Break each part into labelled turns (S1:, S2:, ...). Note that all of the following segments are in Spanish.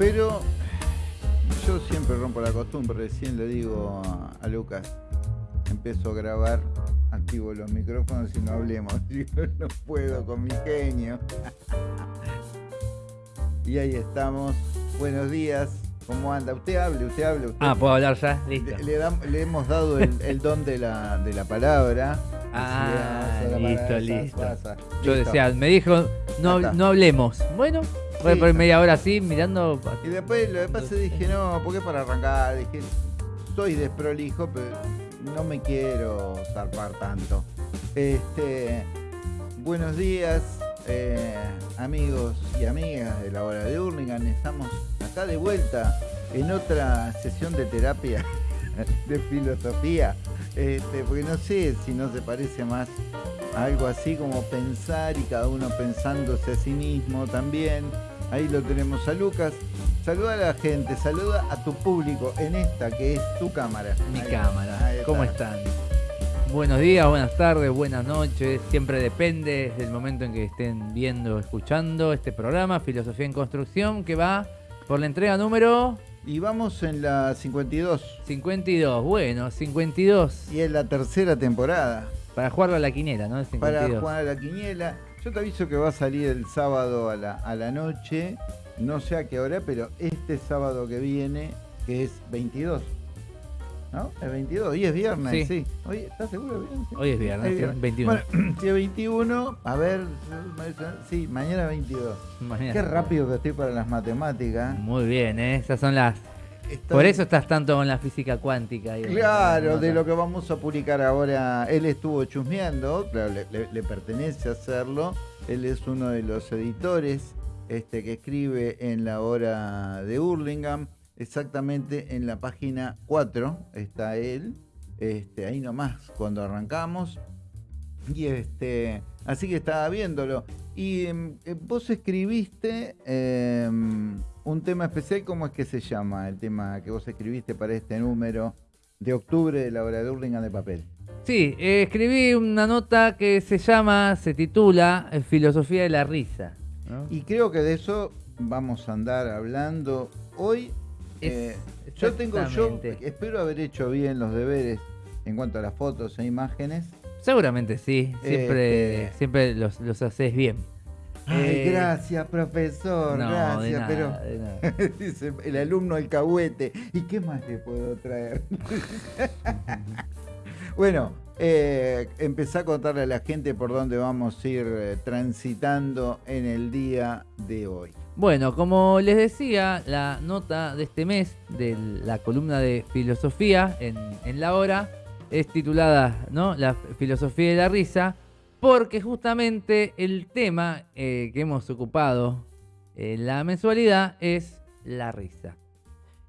S1: Pero yo siempre rompo la costumbre, recién le digo a, a Lucas, empiezo a grabar, activo los micrófonos y no hablemos. Yo no puedo con mi genio. y ahí estamos. Buenos días. ¿Cómo anda? Usted hable, usted hable. Usted
S2: Ah, ¿puedo hablar ya? Listo.
S1: le, le dam- le hemos dado el, el don de la, de la palabra.
S2: Ah, listo, listo.
S1: pasa.
S2: Yo
S1: Listo.
S2: decía, me dijo, no, no hablemos. Bueno, voy por media hora así mirando.
S1: Y después lo que pasa dije, no, porque para arrancar, dije, soy desprolijo, pero no me quiero zarpar tanto. Este, buenos días, eh, amigos y amigas de la hora de Hurlingham. Estamos acá de vuelta en otra sesión de terapia de filosofía. Este, porque no sé si no se parece más a algo así como pensar y cada uno pensándose a sí mismo también. Ahí lo tenemos a Lucas. Saluda a la gente, saluda a tu público en esta que es tu cámara.
S2: Mi
S1: Ahí-
S2: cámara.
S1: ahí
S2: ¿Cómo
S1: está.
S2: están? Buenos días, buenas tardes, buenas noches. Siempre depende del momento en que estén viendo escuchando este programa, Filosofía en Construcción, que va por la entrega número
S1: Y vamos en la 52
S2: 52. Bueno, 52.
S1: y es la tercera temporada.
S2: Para jugarlo a la quiniela, ¿no? El 52.
S1: Para jugar a la quiniela. Yo te aviso que va a salir el sábado a la, a la noche. No sé a qué hora, pero este sábado que viene, que es 22. ¿No? Es 22. Hoy es viernes, sí.
S2: Sí.
S1: Hoy, ¿Estás seguro? Sí.
S2: Hoy es viernes,
S1: Hoy
S2: sí,
S1: viernes.
S2: 21.
S1: Bueno, si es 21, a ver, sí, mañana 22.
S2: Mañana.
S1: Qué rápido que estoy para las matemáticas.
S2: Muy bien, ¿eh? Esas son las. Por eso estás tanto con la física cuántica. y-
S1: Claro, de lo que vamos a publicar ahora, él estuvo chusmeando, claro, le, le- le pertenece hacerlo, él es uno de los editores este, que escribe en la hora de Hurlingham, exactamente en la página 4 está él, este, ahí nomás cuando arrancamos, y este, así que estaba viéndolo. Y em, eh, vos escribiste em, un tema especial, ¿cómo es que se llama el tema que vos escribiste para este número de octubre de la hora de Hurlingham de papel?
S2: Sí, eh, escribí una nota que se llama, se titula eh, Filosofía de la risa. ¿no?
S1: Y creo que de eso vamos a andar hablando hoy. Eh, yo tengo, yo espero haber hecho bien los deberes en cuanto a las fotos e imágenes.
S2: Seguramente sí, siempre,
S1: Este-
S2: siempre los, los haces bien.
S1: Ay,
S2: Eh,
S1: gracias, profesor,
S2: no, de
S1: gracias,
S2: nada,
S1: pero
S2: de nada.
S1: Dice el alumno alcahuete. ¿Y qué más le puedo traer? bueno, eh, empecé a contarle a la gente por dónde vamos a ir eh, transitando en el día de hoy.
S2: Bueno, como les decía, la nota de este mes de la columna de filosofía en, en la hora es titulada ¿no? La filosofía de la risa, porque justamente el tema eh, que hemos ocupado en la mensualidad es la risa.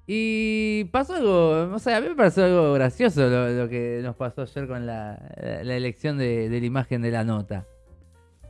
S2: Y pasó algo, o sea, a mí me pareció algo gracioso lo, lo que nos pasó ayer con la, la elección de, de la imagen de la nota.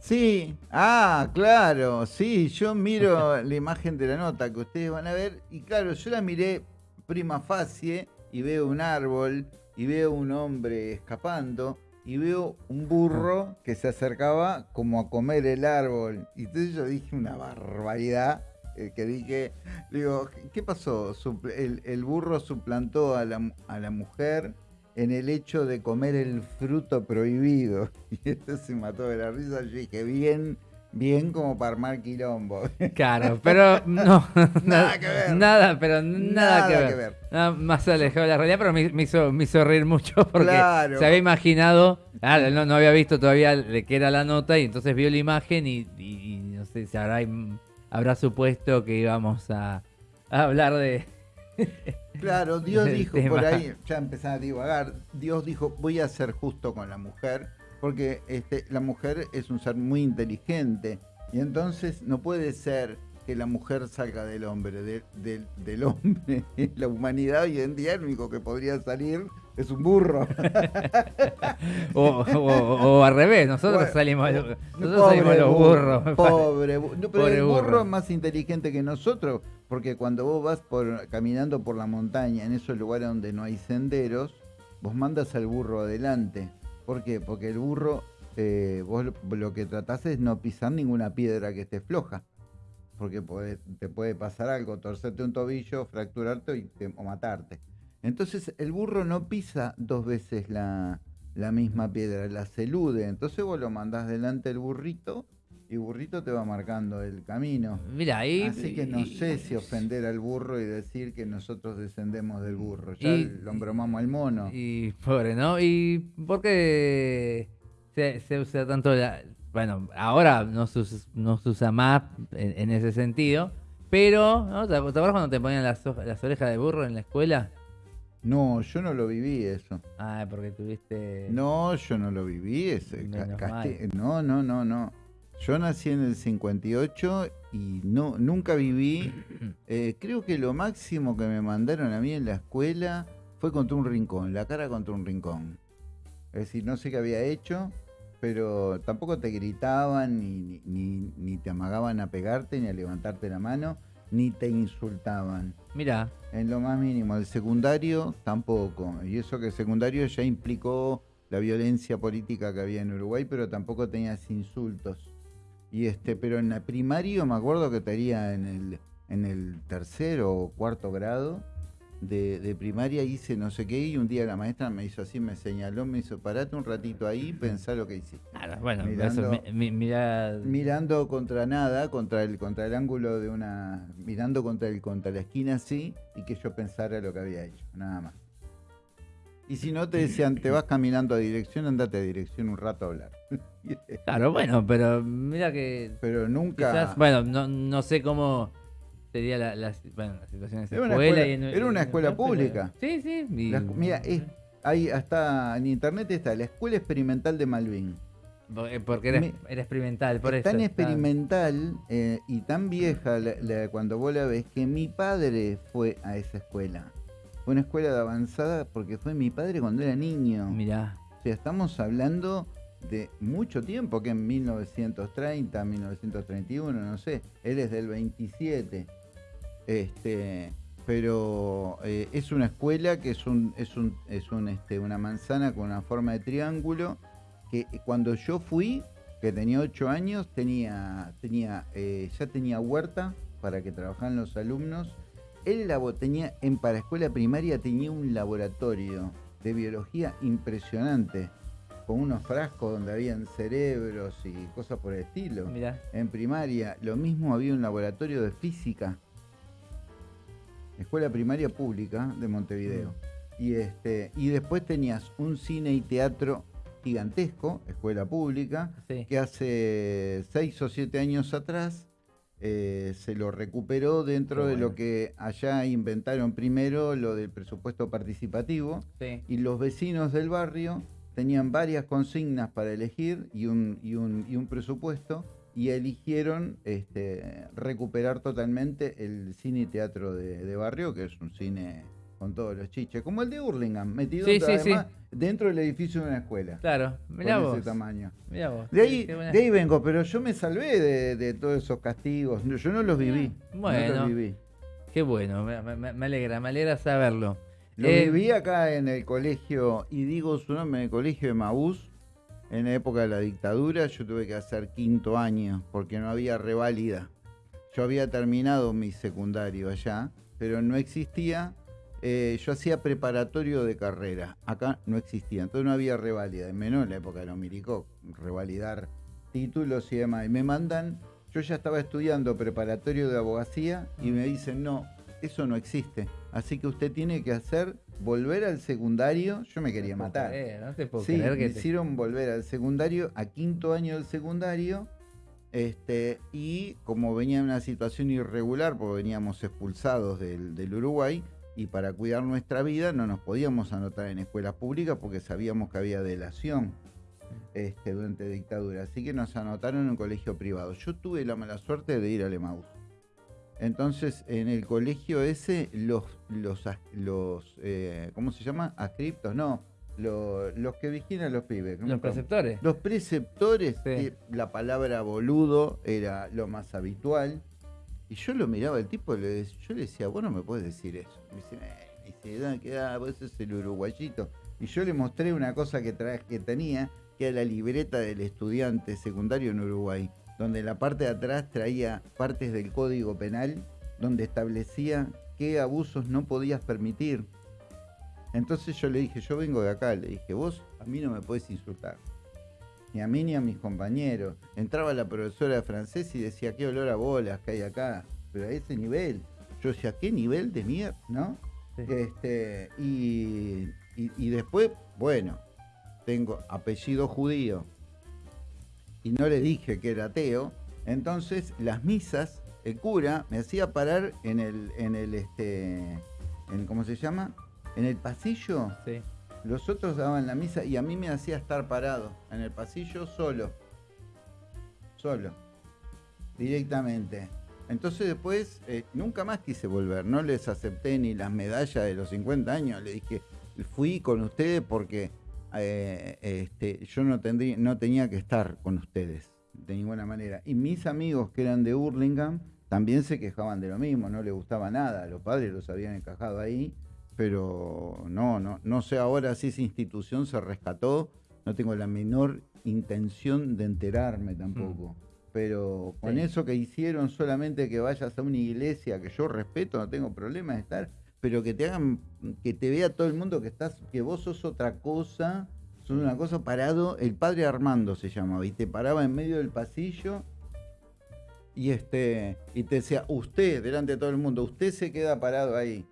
S1: Sí, ah, claro, sí, yo miro la imagen de la nota que ustedes van a ver y claro, yo la miré prima facie y veo un árbol y veo un hombre escapando y veo un burro que se acercaba como a comer el árbol. Y entonces yo dije una barbaridad, eh, que dije, digo, ¿qué pasó? El, el burro suplantó a la, a la mujer en el hecho de comer el fruto prohibido. Y esto se mató de la risa. Yo dije, bien, bien como para armar quilombo.
S2: Claro, pero no.
S1: Nada que ver.
S2: Nada, pero nada, que, ver.
S1: que ver.
S2: Nada más alejado de la realidad, pero me, me hizo, me hizo reír mucho porque
S1: Claro.
S2: se había imaginado, ah, no, no había visto todavía de qué era la nota y entonces vio la imagen y, y- y no sé si habrá, habrá supuesto que íbamos a, a hablar de...
S1: Claro, Dios dijo
S2: tema.
S1: por ahí, ya empezaba a divagar, Dios dijo, voy a ser justo con la mujer, porque este, la mujer es un ser muy inteligente, y entonces no puede ser que la mujer salga del hombre, de- del- del hombre. La humanidad hoy en día el único que podría salir es un burro.
S2: O, o- o al revés, nosotros
S1: Bueno,
S2: salimos,
S1: no,
S2: nosotros
S1: pobre
S2: salimos los
S1: burro,
S2: burros.
S1: Pobre bu- no, pero
S2: Pobre
S1: el burro,
S2: burro.
S1: es más inteligente que nosotros, porque cuando vos vas por, caminando por la montaña, en esos lugares donde no hay senderos, vos mandas al burro adelante. ¿Por qué? Porque el burro, eh, vos lo, que tratás es no pisar ninguna piedra que esté floja. porque te puede pasar algo, torcerte un tobillo, fracturarte o matarte. Entonces el burro no pisa dos veces la, la misma piedra, la se elude. Entonces vos lo mandás delante del burrito y burrito te va marcando el camino.
S2: Mira, ahí.
S1: Así que no
S2: y-
S1: sé si ofender al burro y decir que nosotros descendemos del burro. Ya
S2: Y-
S1: lo embromamos al mono.
S2: Y pobre, ¿no? ¿Y por qué se, se usa tanto la... Bueno, ahora no se, us- no se usa más en, en ese sentido, pero, ¿no? ¿Te acuerdas cuando te ponían las, las orejas de burro en la escuela?
S1: No, yo no lo viví eso.
S2: Ah, porque tuviste...
S1: No, yo no lo viví ese. No, no, no, no. Yo nací en el 58 y no, nunca viví. eh, creo que lo máximo que me mandaron a mí en la escuela fue contra un rincón, la cara contra un rincón. Es decir, no sé qué había hecho, pero tampoco te gritaban, ni, ni, ni- te amagaban a pegarte, ni a levantarte la mano, ni te insultaban.
S2: Mira,
S1: En lo más mínimo. El secundario tampoco. Y eso que el secundario ya implicó la violencia política que había en Uruguay, pero tampoco tenías insultos. Y este, pero en la primario me acuerdo que tenía en el, en el tercero o cuarto grado de, de primaria hice no sé qué y un día la maestra me hizo así, me señaló, me hizo parate un ratito ahí, pensá lo que hiciste.
S2: bueno,
S1: Mirando-
S2: eso, mi- mi- mira...
S1: Mirando contra nada, contra el, contra el ángulo de una. mirando contra el, contra la esquina así, y que yo pensara lo que había hecho, nada más. Y si no te decían, te vas caminando a dirección, andate a dirección un rato a hablar.
S2: Claro, bueno, pero mira que
S1: Pero nunca.
S2: quizás, bueno, no, no sé cómo sería la, la, bueno, la situación en esa
S1: Era una
S2: escuela.
S1: escuela-
S2: y en-
S1: era una
S2: en-
S1: escuela
S2: pero-
S1: pública.
S2: Sí, sí. y-
S1: la escu- mira, es, ahí hasta en internet está la Escuela Experimental de Malvin.
S2: Eh, Porque era,
S1: Me-
S2: era experimental, por
S1: es
S2: eso.
S1: tan experimental eh, y tan vieja la- cuando vos la ves que mi padre fue a esa escuela. Una escuela de avanzada porque fue mi padre cuando era niño.
S2: Mirá,
S1: O sea, estamos hablando de mucho tiempo, que en 1930, 1931, no sé. Él es del 27. Este, pero eh, es una escuela que es un, es un, es un, este, una manzana con una forma de triángulo. Que cuando yo fui, que tenía 8 años, tenía, tenía, eh, ya tenía huerta para que trabajaran los alumnos. Él labo- tenía, en para escuela primaria tenía un laboratorio de biología impresionante, con unos frascos donde habían cerebros y cosas por el estilo.
S2: mirá.
S1: En primaria, lo mismo había un laboratorio de física. Escuela primaria pública de Montevideo. Y este, y después tenías un cine y teatro gigantesco, escuela pública,
S2: Sí.
S1: que hace seis o siete años atrás eh, se lo recuperó dentro de lo que allá inventaron primero, lo del presupuesto participativo,
S2: Sí.
S1: y los vecinos del barrio tenían varias consignas para elegir y un, y un, y un presupuesto, y eligieron este, recuperar totalmente el cine y teatro de, de barrio, que es un cine con todos los chiches, como el de Hurlingham, metido
S2: Sí, sí,
S1: además dentro del edificio de una escuela.
S2: Claro, mirá
S1: con
S2: vos.
S1: ese tamaño.
S2: Mirá vos.
S1: De ahí, de vengo, pero yo me salvé de, de todos esos castigos. Yo no los viví. No
S2: Bueno.
S1: los viví.
S2: Qué bueno, me, me- me alegra, me alegra saberlo.
S1: Lo
S2: Eh,
S1: viví acá en el colegio, y digo su nombre, en el colegio de Maús, en la época de la dictadura. Yo tuve que hacer quinto año porque no había reválida. Yo había terminado mi secundario allá, pero no existía. Eh, yo hacía preparatorio de carrera. Acá no existía, entonces no había reválida. y Menos en la época de los revalidar títulos y demás. Y me mandan, yo ya estaba estudiando preparatorio de abogacía y me dicen, no, eso no existe. Así que usted tiene que hacer, volver al secundario. Yo me quería matar.
S2: no te puedo
S1: Sí,
S2: creer
S1: me
S2: te-
S1: hicieron volver al secundario, a quinto año del secundario, este, y como venía en una situación irregular, porque veníamos expulsados del, del Uruguay, y para cuidar nuestra vida no nos podíamos anotar en escuelas públicas porque sabíamos que había delación este, durante dictadura, así que nos anotaron en un colegio privado. Yo tuve la mala suerte de ir al Emaús. Entonces, en el colegio ese, los, los, los eh, ¿cómo se llama? Ascriptos, no, lo- los que vigilan a los pibes. ¿cómo-
S2: Los preceptores.
S1: Los preceptores,
S2: Sí.
S1: eh, la palabra boludo era lo más habitual. Y yo lo miraba al tipo y le, yo le decía, vos no me puedes decir eso. Me dice, "Eh", me dice, "Da, que da, vos sos el uruguayito. Y yo le mostré una cosa que, que tenía, que era la libreta del estudiante secundario en Uruguay. donde la parte de atrás traía partes del Código Penal donde establecía qué abusos no podías permitir. Entonces yo le dije, yo vengo de acá, le dije, vos a mí no me puedes insultar. Ni a mí ni a mis compañeros. Entraba la profesora de francés y decía, qué olor a bolas que hay acá. Pero a ese nivel. Yo decía, ¿qué nivel de mierda? ¿No?
S2: Sí.
S1: Este, y, y- y después, bueno, tengo apellido judío y no le dije que era ateo, entonces las misas, el cura me hacía parar en el, en el, este, en, ¿cómo se llama? En el pasillo.
S2: Sí.
S1: Los otros daban la misa y a mí me hacía estar parado en el pasillo solo. Solo. Directamente. Entonces después eh, nunca más quise volver. No les acepté ni las medallas de los 50 años. Le dije, fui con ustedes porque eh, este, yo no, tendría, no tenía que estar con ustedes de ninguna manera. Y mis amigos que eran de Hurlingham también se quejaban de lo mismo. No les gustaba nada. Los padres los habían encajado ahí pero no, no, no sé ahora si esa institución se rescató, no tengo la menor intención de enterarme tampoco. Pero con
S2: Sí.
S1: eso que hicieron, solamente que vayas a una iglesia que yo respeto, no tengo problema de estar, pero que te hagan, que te vea todo el mundo que estás, que vos sos otra cosa, sos una cosa parado, el padre Armando se llamaba, y te paraba en medio del pasillo y este, y te decía, usted, delante de todo el mundo, usted se queda parado ahí.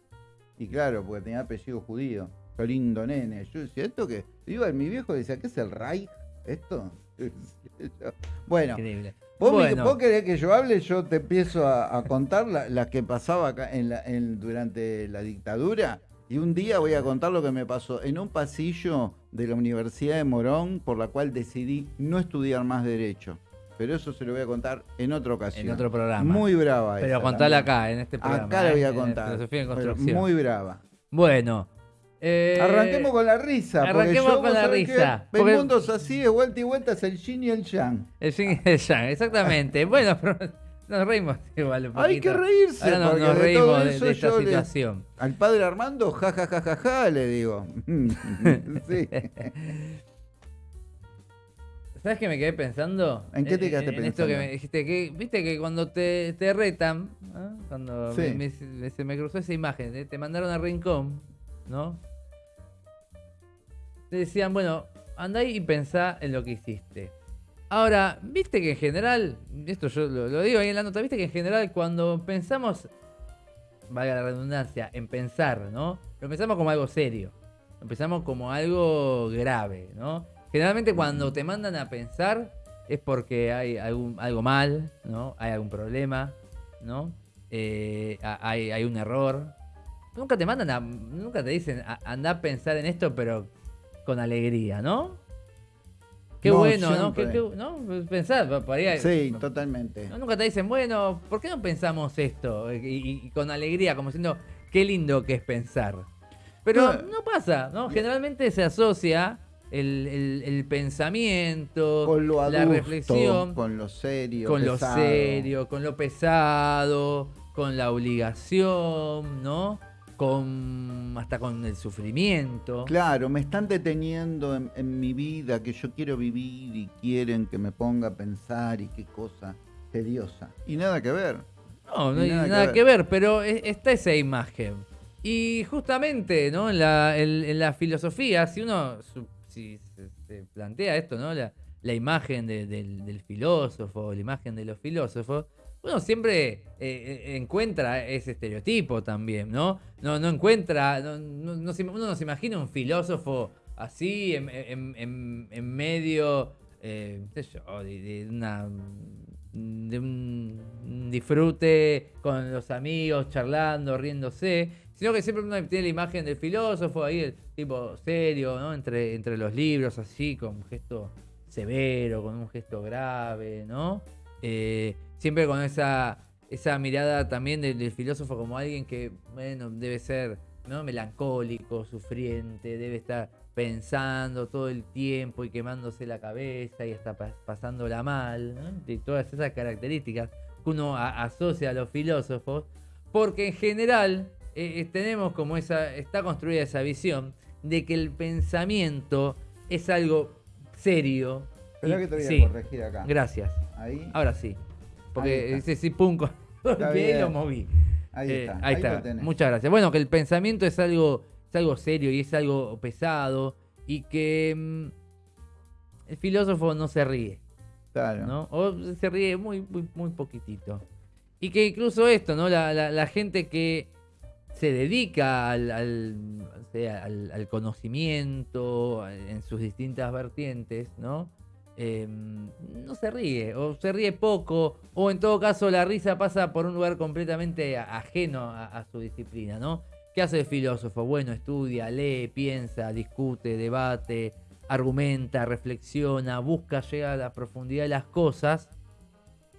S1: Y claro, porque tenía apellido judío. Qué lindo nene. Yo decía, ¿esto qué? Iba mi viejo decía, ¿qué es el Reich? ¿Esto? bueno,
S2: Increíble.
S1: vos,
S2: Bueno.
S1: vos querés que yo hable, yo te empiezo a, a contar la- las que pasaba acá en la- en- durante la dictadura. Y un día voy a contar lo que me pasó en un pasillo de la Universidad de Morón, por la cual decidí no estudiar más Derecho. Pero eso se lo voy a contar en otra ocasión.
S2: En otro programa.
S1: Muy brava
S2: Pero
S1: esa
S2: contala acá, en este programa.
S1: Acá la voy
S2: ¿eh?
S1: a
S2: En
S1: contar.
S2: En construcción.
S1: muy brava.
S2: Bueno. eh,
S1: Arranquemos con la risa. porque
S2: arranquemos
S1: yo,
S2: con la risa,
S1: El mundo es así, de vuelta y vuelta, es el yin y el yang.
S2: El yin y el yang, exactamente. bueno, pero nos reímos igual un
S1: Hay que reírse,
S2: Ahora nos,
S1: porque
S2: nos
S1: de
S2: reímos
S1: todo
S2: de,
S1: eso
S2: de esta
S1: yo le-
S2: situación.
S1: Al padre Armando, ja, ja, ja, ja, ja, le digo. sí.
S2: ¿Sabes qué me quedé pensando?
S1: ¿En qué te quedaste
S2: en esto que
S1: pensando?
S2: me dijiste, que, viste que cuando te, te retan, cuando
S1: Sí.
S2: me- me- se me cruzó esa imagen, ¿eh? te mandaron a Rincón, ¿no? Te decían, bueno, andá y pensá en lo que hiciste. Ahora, viste que en general, esto yo lo, lo digo ahí en la nota, viste que en general cuando pensamos, valga la redundancia, en pensar, ¿no? Lo pensamos como algo serio, lo pensamos como algo grave, ¿no? Generalmente cuando te mandan a pensar es porque hay algún, algo mal, ¿no? Hay algún problema, ¿no? Eh, hay, hay un error. Nunca te mandan a, nunca te dicen, "A- anda a pensar en esto, pero con alegría, ¿no? Qué
S1: No,
S2: bueno, ¿no? Qué- qué- ¿no? Pensar, por- ahí-
S1: Sí, totalmente.
S2: nunca te dicen, bueno, ¿por qué no pensamos esto? Y, con alegría, como diciendo, qué lindo que es pensar. Pero
S1: no
S2: pasa, ¿no? Generalmente se asocia el, el- el pensamiento,
S1: Con lo adulto,
S2: la reflexión,
S1: con lo serio.
S2: con lo
S1: pesado.
S2: serio, con lo pesado, con la obligación, ¿no? Con hasta con el sufrimiento.
S1: Claro, me están deteniendo en, en mi vida que yo quiero vivir y quieren que me ponga a pensar y qué cosa tediosa. Y nada que ver.
S2: No, no hay
S1: nada
S2: nada,
S1: que
S2: que, ver. pero es- está esa imagen. Y justamente, ¿no? En la, en- en la filosofía, si uno si se, se plantea esto, ¿no? La, imagen de- del, filósofo, la imagen de los filósofos, uno siempre eh, eh, encuentra ese estereotipo también, ¿no? No, encuentra, uno no se imagina un filósofo así en, medio, eh, de una de un disfrute con los amigos, charlando, riéndose, sino que siempre uno tiene la imagen del filósofo ahí, el tipo serio, ¿no? Entre, entre los libros, así, con un gesto severo, con un gesto grave, ¿no? Eh, siempre con esa, esa mirada también del, filósofo como alguien que, bueno, debe ser ¿no? melancólico, sufriente, debe estar pensando todo el tiempo y quemándose la cabeza y hasta pa- pasándola mal, ¿no? de todas esas características que uno asocia a los filósofos, porque en general eh, tenemos como esa, está construida esa visión de que el pensamiento es algo serio. Y-
S1: que te voy a
S2: sí,
S1: corregir acá.
S2: Gracias.
S1: Ahí.
S2: Ahora sí. Porque dice sí, pum, bien. lo moví.
S1: Ahí
S2: Eh,
S1: está.
S2: ahí
S1: ahí lo
S2: está.
S1: tenés.
S2: Muchas gracias. Bueno, que el pensamiento es algo, es algo serio y es algo pesado y que mm, el filósofo no se ríe,
S1: Claro.
S2: ¿no? O se ríe muy, muy, muy poquitito. Y que incluso esto, ¿no? La, la- la gente que se dedica al, al, al- conocimiento en sus distintas vertientes, ¿no? Eh, no se ríe, o se ríe poco, o en todo caso la risa pasa por un lugar completamente ajeno a, su disciplina, ¿no? ¿Qué hace el filósofo? Bueno, estudia, lee, piensa, discute, debate, argumenta, reflexiona, busca llegar a la profundidad de las cosas,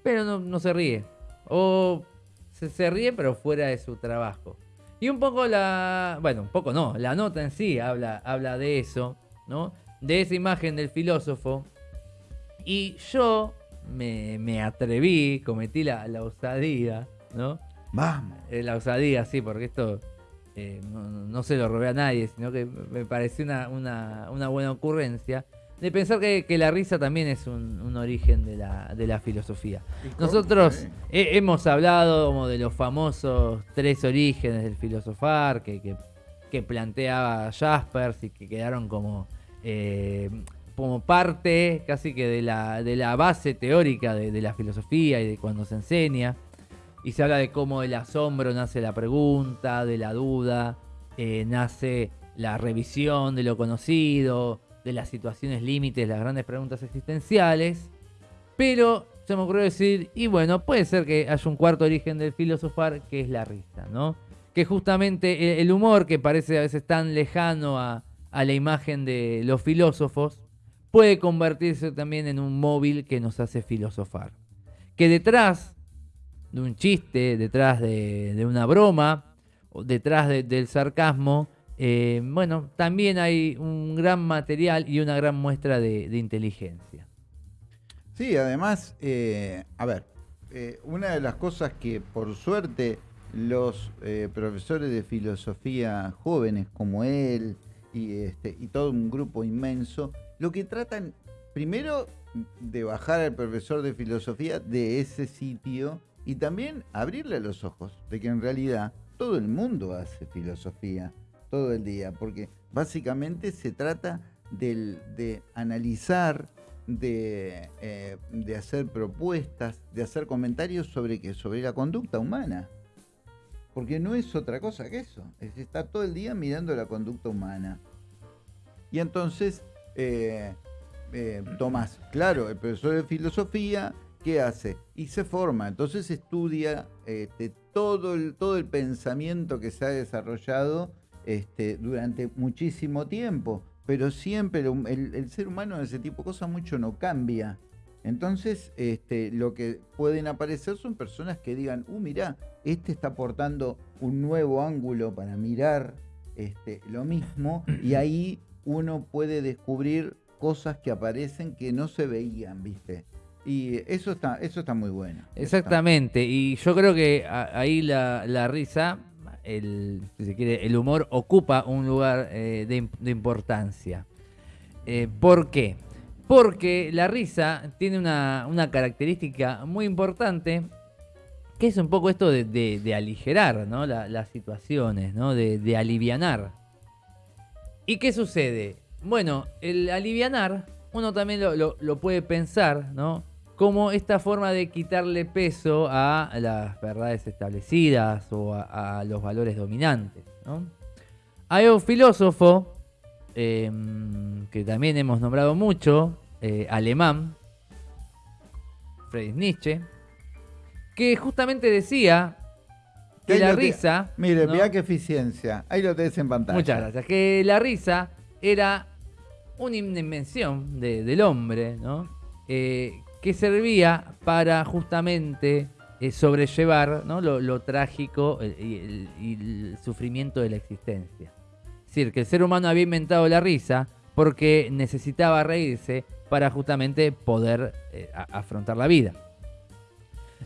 S2: pero no, no se ríe. O se, se ríe, pero fuera de su trabajo. Y un poco la. Bueno, un poco no, la nota en sí habla, habla de eso, ¿no? De esa imagen del filósofo. Y yo me, me atreví, cometí la, la osadía, ¿no?
S1: Vamos.
S2: Eh, la osadía, sí, porque esto eh, no, no- no se lo robé a nadie, sino que me pareció una, una- una buena ocurrencia de pensar que, que la risa también es un, un origen de la, de la filosofía. Nosotros he- hemos hablado como de los famosos tres orígenes del filosofar que, que- que planteaba Jaspers y que quedaron como, eh, como parte casi que de la, de la base teórica de, de la filosofía y de cuando se enseña. Y se habla de cómo del asombro nace la pregunta, de la duda, eh, nace la revisión de lo conocido, de las situaciones límites, las grandes preguntas existenciales. Pero se me ocurrió decir, y bueno, puede ser que haya un cuarto origen del filosofar, que es la risa, ¿no? Que justamente el- el humor, que parece a veces tan lejano a, a la imagen de los filósofos, puede convertirse también en un móvil que nos hace filosofar. Que detrás de un chiste, detrás de, una broma, detrás de- del sarcasmo, eh, bueno, también hay un gran material y una gran muestra de, inteligencia.
S1: Sí, además, eh, a ver, eh, una de las cosas que por suerte los profesores de filosofía jóvenes como él y, este, y todo un grupo inmenso, lo que tratan primero de bajar al profesor de filosofía de ese sitio y también abrirle los ojos de que en realidad todo el mundo hace filosofía todo el día, porque básicamente se trata del- de analizar, de, eh, de hacer propuestas, de hacer comentarios sobre qué, sobre la conducta humana. Porque no es otra cosa que eso. Es estar todo el día mirando la conducta humana. Y entonces, eh, eh, Tomás, claro, el profesor de filosofía, ¿qué hace? Y se forma, entonces estudia este, todo, el, todo el pensamiento que se ha desarrollado este, durante muchísimo tiempo, pero siempre el, el- el ser humano en ese tipo de cosas mucho no cambia. Entonces, este, lo que pueden aparecer son personas que digan, uh, mirá, este está aportando un nuevo ángulo para mirar este, lo mismo, y ahí uno puede descubrir cosas que aparecen que no se veían, ¿viste? Y eso está, eso está muy bueno.
S2: Exactamente, y yo creo que ahí la, la risa, el, el humor ocupa un lugar eh, de, imp- de importancia. Eh, ¿Por qué? Porque la risa tiene una, una característica muy importante, que es un poco esto de, aligerar ¿no? La- las situaciones, ¿no? de, alivianar. ¿Y qué sucede? Bueno, el alivianar, uno también lo- lo puede pensar, ¿no? Como esta forma de quitarle peso a las verdades establecidas o a, a los valores dominantes, ¿no? Hay un filósofo eh, que también hemos nombrado mucho, eh, alemán, Friedrich Nietzsche, que justamente decía que la
S1: te-
S2: risa...
S1: Mire,
S2: ¿no?
S1: mirá qué eficiencia. Ahí lo tenés en pantalla.
S2: Muchas gracias. Que la risa era una invención de- del hombre, ¿no? Eh, que servía para justamente eh, sobrellevar ¿no? lo, trágico y el, sufrimiento de la existencia. Es decir, que el ser humano había inventado la risa porque necesitaba reírse para justamente poder eh, afrontar la vida.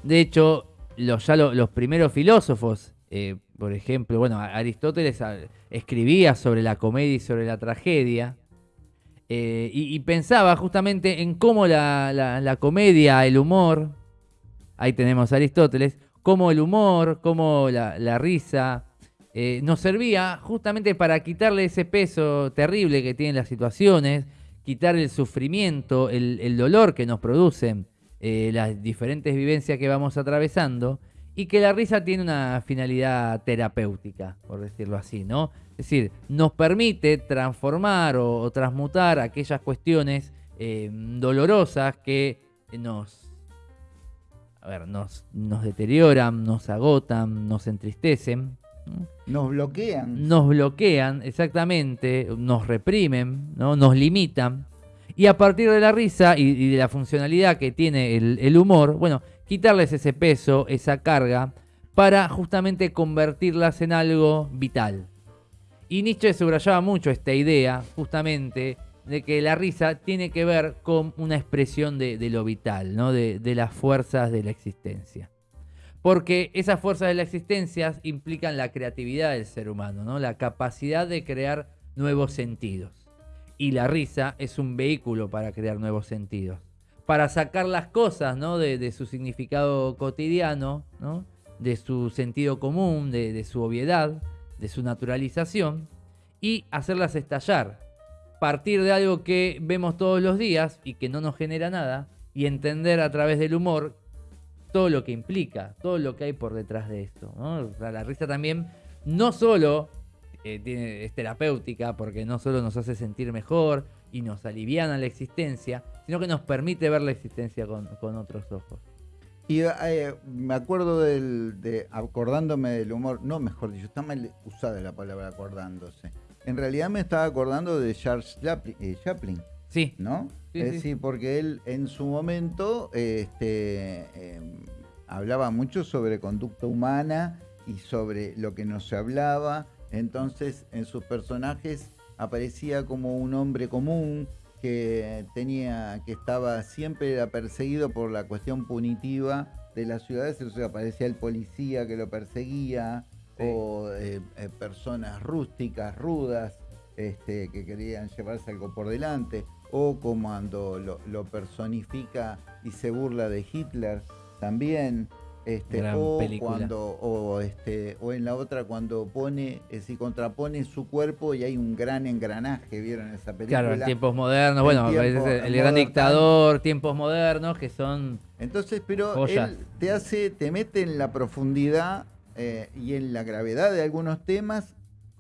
S2: De hecho, los, ya lo- los primeros filósofos, eh, por ejemplo, bueno, Aristóteles ah, escribía sobre la comedia y sobre la tragedia, Eh, y, pensaba justamente en cómo la, la- comedia, el humor, ahí tenemos a Aristóteles, cómo el humor, cómo la, risa eh, nos servía justamente para quitarle ese peso terrible que tienen las situaciones, quitar el sufrimiento, el, el dolor que nos producen eh, las diferentes vivencias que vamos atravesando y que la risa tiene una finalidad terapéutica, por decirlo así, ¿no? Es decir, nos permite transformar o, o transmutar aquellas cuestiones eh, dolorosas que nos, a ver, nos, nos deterioran, nos agotan, nos entristecen, ¿no?
S1: Nos bloquean.
S2: nos bloquean, exactamente, nos reprimen, ¿no? nos limitan. Y a partir de la risa y, y de la funcionalidad que tiene el, el humor, bueno, quitarles ese peso, esa carga, para justamente convertirlas en algo vital. Y Nietzsche subrayaba mucho esta idea, justamente, de que la risa tiene que ver con una expresión de, lo vital, ¿no? de, las fuerzas de la existencia. Porque esas fuerzas de la existencia implican la creatividad del ser humano, ¿no? la capacidad de crear nuevos sentidos. Y la risa es un vehículo para crear nuevos sentidos. Para sacar las cosas ¿no? de, de su significado cotidiano, ¿no? de su sentido común, de su obviedad, de su naturalización, y hacerlas estallar. Partir de algo que vemos todos los días y que no nos genera nada, y entender a través del humor todo lo que implica, todo lo que hay por detrás de esto. la risa también no solo eh, es terapéutica, porque no solo nos hace sentir mejor y nos aliviana la existencia, sino que nos permite ver la existencia con otros ojos.
S1: Y eh, me acuerdo del, de acordándome del humor, no mejor dicho, está mal usada la palabra acordándose. En realidad me estaba acordando de Charles Chaplin, eh, Chaplin,
S2: Sí,
S1: ¿no?
S2: Sí,
S1: Es
S2: sí.
S1: decir, porque él en su momento este, eh, hablaba mucho sobre conducta humana y sobre lo que no se hablaba. Entonces, en sus personajes aparecía como un hombre común que tenía, que estaba siempre era perseguido por la cuestión punitiva de las ciudades. O sea, aparecía el policía que lo perseguía,
S2: Sí.
S1: o eh, eh, personas rústicas, rudas, este, que querían llevarse algo por delante, o como cuando lo, lo personifica y se burla de Hitler también, este,
S2: Gran
S1: o
S2: película.
S1: cuando, o este, o en la otra cuando pone, es decir, contrapone su cuerpo y hay un gran engranaje, ¿vieron esa película?
S2: claro, en tiempos modernos,
S1: En
S2: bueno,
S1: tiempo-
S2: el, gran dictador, tiempos modernos, que son...
S1: Entonces, pero
S2: Joyas.
S1: él te hace, te mete en la profundidad eh, y en la gravedad de algunos temas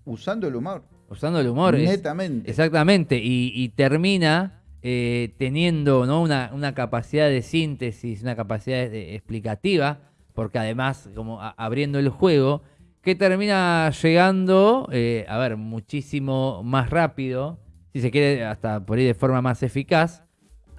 S1: usando el humor.
S2: Usando el humor. es-
S1: netamente.
S2: Exactamente, y, y termina eh, teniendo ¿no? una, una capacidad de síntesis, una capacidad de- explicativa, porque además, como abriendo el juego, que termina llegando, eh, a ver, muchísimo más rápido, si se quiere, hasta por ahí de forma más eficaz,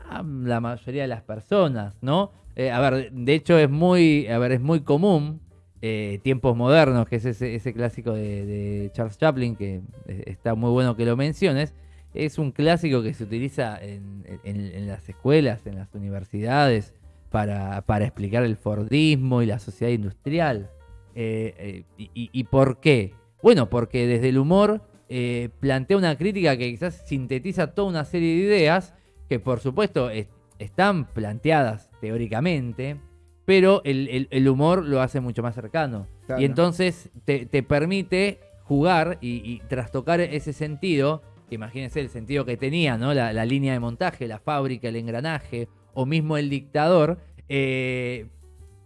S2: a la mayoría de las personas, ¿no? Eh, a ver, de hecho es muy, a ver, es muy común eh, tiempos modernos, que es ese, clásico de, Charles Chaplin, que eh, está muy bueno que lo menciones. Es un clásico que se utiliza en las escuelas, en las universidades, para, para explicar el Fordismo y la sociedad industrial. Eh, eh, y, por qué? Bueno, porque desde el humor eh, plantea una crítica que quizás sintetiza toda una serie de ideas que por supuesto es- están planteadas teóricamente, pero el, el- el humor lo hace mucho más cercano.
S1: Claro.
S2: Y entonces te, te permite jugar y, y trastocar ese sentido, que imagínense el sentido que tenía, ¿no? La, la línea de montaje, la fábrica, el engranaje, o mismo el dictador, eh,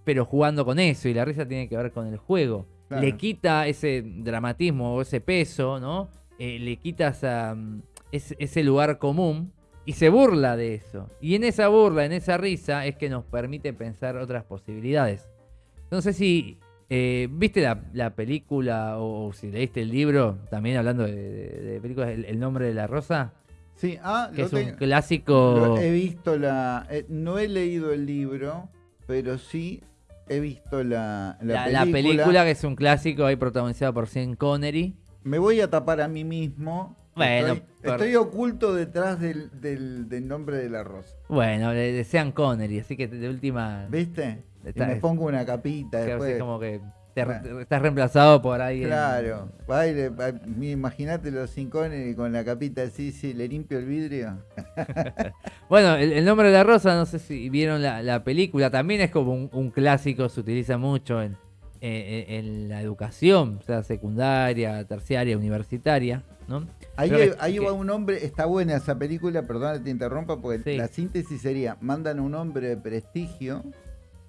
S2: pero jugando con eso, y la risa tiene que ver con el juego.
S1: Claro.
S2: Le quita ese dramatismo o ese peso, ¿no? Eh, le quita esa, mm, ese, ese lugar común y se burla de eso. Y en esa burla, en esa risa, es que nos permite pensar otras posibilidades. No sé si eh, viste la, la película o, o si leíste el libro, también hablando de, de- de películas, el, El nombre de la rosa,
S1: Sí, ah,
S2: que es un clásico.
S1: he visto la. eh, no he leído el libro, pero sí he visto la, la,
S2: La,
S1: película.
S2: la película que es un clásico ahí protagonizada por Sean Connery.
S1: Me voy a tapar a mí mismo.
S2: Bueno,
S1: estoy, oculto detrás del, del- del nombre de la rosa.
S2: Bueno, de, Sean Connery, así que de última.
S1: ¿Viste? Y me pongo una capita después.
S2: es como que te-
S1: Bueno.
S2: estás reemplazado por ahí.
S1: Claro, imagínate los cincones con la capita así, sí, le limpio el vidrio.
S2: Bueno, el, el nombre de la rosa, no sé si vieron la, la película, también es como un, un clásico, se utiliza mucho en, en- en la educación, o sea, secundaria, terciaria, universitaria, ¿no?
S1: Ahí,
S2: que-
S1: va un hombre, está buena esa película, perdón que te interrumpa, porque
S2: Sí.
S1: la síntesis sería, mandan a un hombre de prestigio,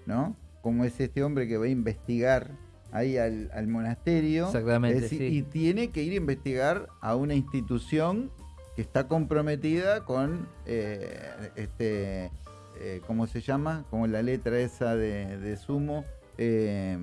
S1: ¿no? Como es este hombre que va a investigar ahí al, al monasterio.
S2: Exactamente,
S1: Es decir,
S2: sí.
S1: Y tiene que ir a investigar a una institución que está comprometida con, eh, este, eh, ¿cómo se llama? Como la letra esa de, de sumo. eh,